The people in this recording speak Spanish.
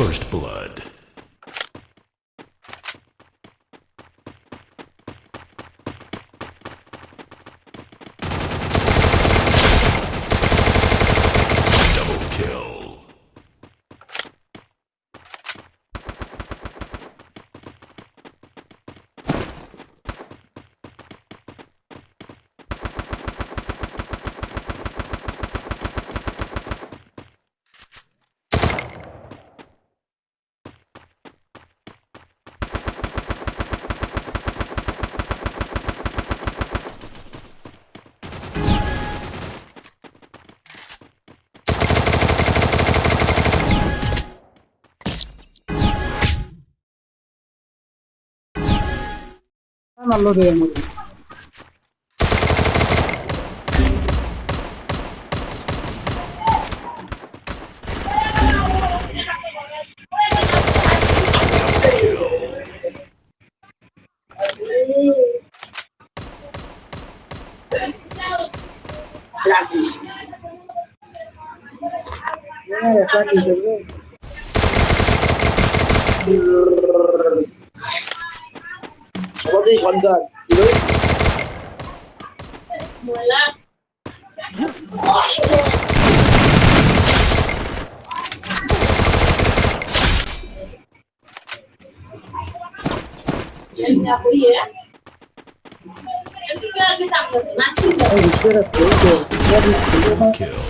First blood. നല്ലത് Gracias. Mira, seperti shotgun gitu Kill.